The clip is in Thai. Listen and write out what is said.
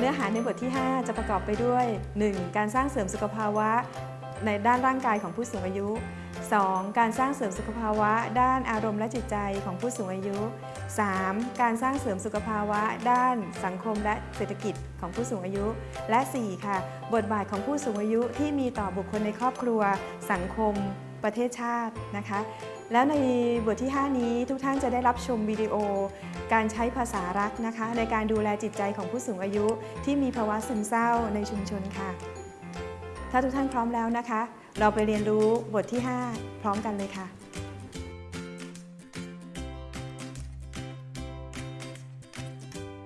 เนื้อหาในบทที่ 5 จะประกอบไปด้วย 1. การสร้างเสริมสุขภาวะในด้านร่างกายของผู้สูงอายุ 2. การสร้างเสริมสุขภาวะ ด้านอารมณ์และจิตใจของผู้สูงอายุ 3. การสร้างเสริมสุขภาวะ ด้านสังคมและเศรษฐกิจของผู้สูงอายุ และ 4. ค่ะ บทบาทของผู้สูงอายุที่มีต่อบุคคลในครอบครัว สังคม ประเทศชาตินะคะ แล้วในบทที่ 5 นี้ทุกท่านจะได้รับชมวิดีโอ การใช้ภาษารักนะคะ ในการดูแลจิตใจของผู้สูงอายุที่มีภาวะซึมเศร้าในชุมชนค่ะ ถ้าทุกท่านพร้อมแล้วนะคะ เราไปเรียนรู้บทที่ 5 พร้อมกันเลยค่ะ